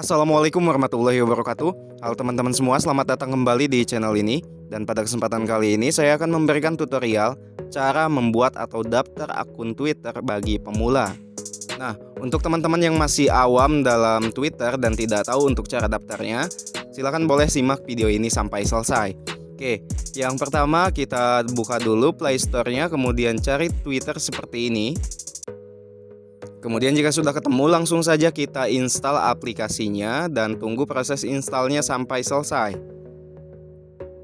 Assalamualaikum warahmatullahi wabarakatuh. Halo teman-teman semua, selamat datang kembali di channel ini. Dan pada kesempatan kali ini saya akan memberikan tutorial Cara membuat atau daftar akun Twitter bagi pemula. Nah, untuk teman-teman yang masih awam dalam Twitter dan tidak tahu untuk cara daftarnya Silahkan boleh simak video ini sampai selesai. Oke, yang pertama kita buka dulu Play Store-nya Kemudian cari Twitter seperti ini Kemudian jika sudah ketemu langsung saja kita install aplikasinya dan tunggu proses installnya sampai selesai.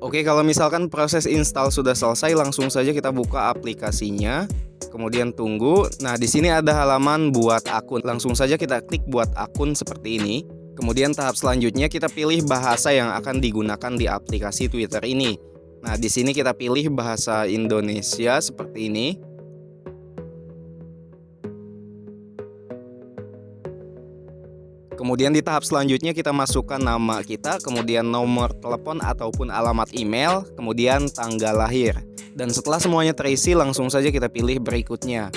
Oke kalau misalkan proses install sudah selesai langsung saja kita buka aplikasinya. Kemudian tunggu. Nah di sini ada halaman buat akun. Langsung saja kita klik buat akun seperti ini. Kemudian tahap selanjutnya kita pilih bahasa yang akan digunakan di aplikasi Twitter ini. Nah di sini kita pilih bahasa Indonesia seperti ini. Kemudian di tahap selanjutnya kita masukkan nama kita, kemudian nomor telepon ataupun alamat email, kemudian tanggal lahir. Dan setelah semuanya terisi langsung saja kita pilih berikutnya.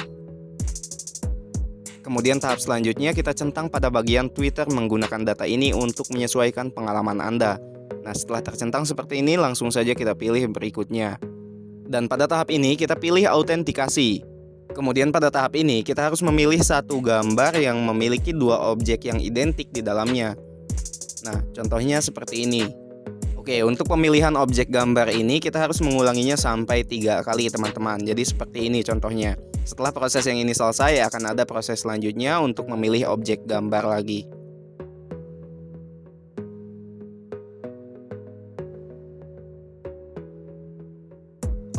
Kemudian tahap selanjutnya kita centang pada bagian Twitter menggunakan data ini untuk menyesuaikan pengalaman Anda. Nah setelah tercentang seperti ini langsung saja kita pilih berikutnya. Dan pada tahap ini kita pilih autentikasi. Kemudian pada tahap ini kita harus memilih satu gambar yang memiliki dua objek yang identik di dalamnya. Nah, contohnya seperti ini. Oke, untuk pemilihan objek gambar ini kita harus mengulanginya sampai tiga kali teman-teman. Jadi seperti ini contohnya. Setelah proses yang ini selesai akan ada proses selanjutnya untuk memilih objek gambar lagi.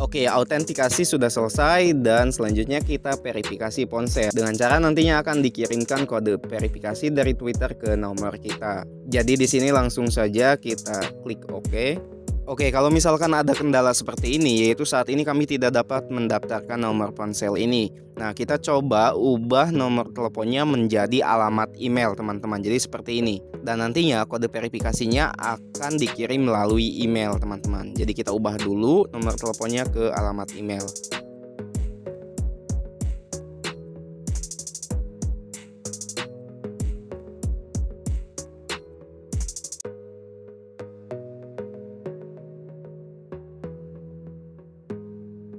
Oke, autentikasi sudah selesai dan selanjutnya kita verifikasi ponsel dengan cara nantinya akan dikirimkan kode verifikasi dari Twitter ke nomor kita. Jadi di sini langsung saja kita klik OK. Oke, kalau misalkan ada kendala seperti ini, yaitu saat ini kami tidak dapat mendaftarkan nomor ponsel ini. Nah, kita coba ubah nomor teleponnya menjadi alamat email, teman-teman. Jadi seperti ini. Dan nantinya kode verifikasinya akan dikirim melalui email, teman-teman. Jadi kita ubah dulu nomor teleponnya ke alamat email.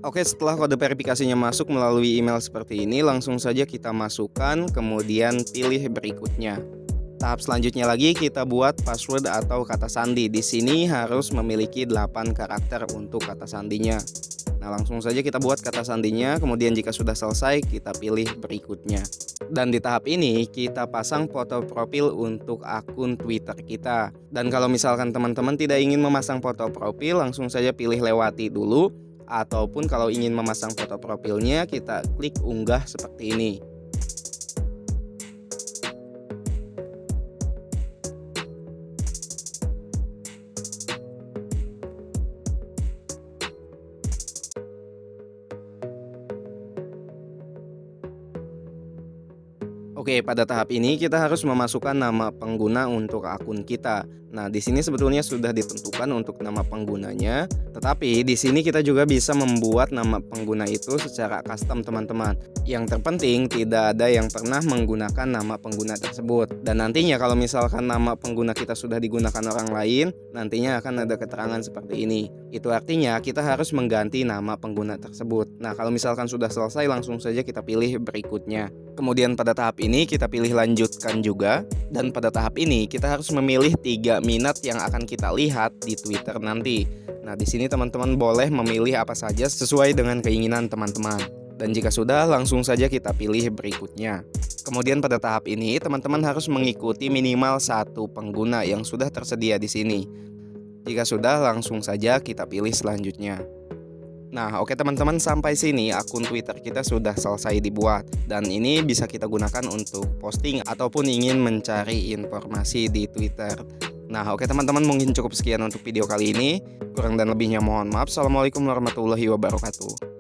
Oke setelah kode verifikasinya masuk melalui email seperti ini langsung saja kita masukkan kemudian pilih berikutnya. Tahap selanjutnya lagi kita buat password atau kata sandi. Di sini harus memiliki 8 karakter untuk kata sandinya. Nah langsung saja kita buat kata sandinya kemudian jika sudah selesai kita pilih berikutnya. Dan di tahap ini kita pasang foto profil untuk akun Twitter kita. Dan kalau misalkan teman-teman tidak ingin memasang foto profil langsung saja pilih lewati dulu ataupun kalau ingin memasang foto profilnya kita klik unggah seperti ini Oke, pada tahap ini kita harus memasukkan nama pengguna untuk akun kita. Nah, di sini sebetulnya sudah ditentukan untuk nama penggunanya, tetapi di sini kita juga bisa membuat nama pengguna itu secara custom, teman-teman. Yang terpenting tidak ada yang pernah menggunakan nama pengguna tersebut. Dan nantinya kalau misalkan nama pengguna kita sudah digunakan orang lain, nantinya akan ada keterangan seperti ini. Itu artinya kita harus mengganti nama pengguna tersebut. Nah, kalau misalkan sudah selesai langsung saja kita pilih berikutnya. Kemudian pada tahap ini kita pilih lanjutkan juga dan pada tahap ini kita harus memilih tiga minat yang akan kita lihat di Twitter nanti. Nah, di sini teman-teman boleh memilih apa saja sesuai dengan keinginan teman-teman. Dan jika sudah, langsung saja kita pilih berikutnya. Kemudian pada tahap ini, teman-teman harus mengikuti minimal satu pengguna yang sudah tersedia di sini. Jika sudah, langsung saja kita pilih selanjutnya. Nah oke teman-teman sampai sini akun Twitter kita sudah selesai dibuat Dan ini bisa kita gunakan untuk posting ataupun ingin mencari informasi di Twitter Nah oke teman-teman mungkin cukup sekian untuk video kali ini. Kurang dan lebihnya mohon maaf. Assalamualaikum warahmatullahi wabarakatuh